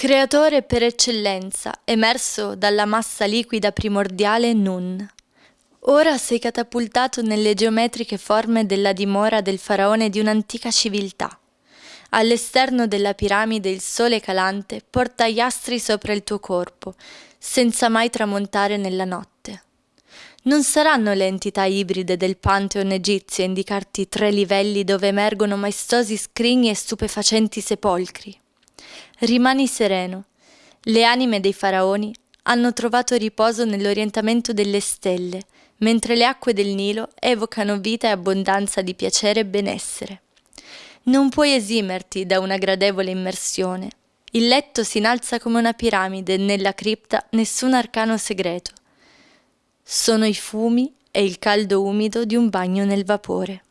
Creatore per eccellenza, emerso dalla massa liquida primordiale Nun. Ora sei catapultato nelle geometriche forme della dimora del faraone di un'antica civiltà. All'esterno della piramide il sole calante porta gli astri sopra il tuo corpo, senza mai tramontare nella notte. Non saranno le entità ibride del Pantheon egizio a indicarti tre livelli dove emergono maestosi scrigni e stupefacenti sepolcri. Rimani sereno. Le anime dei faraoni hanno trovato riposo nell'orientamento delle stelle, mentre le acque del Nilo evocano vita e abbondanza di piacere e benessere. Non puoi esimerti da una gradevole immersione. Il letto si innalza come una piramide e nella cripta nessun arcano segreto. Sono i fumi e il caldo umido di un bagno nel vapore.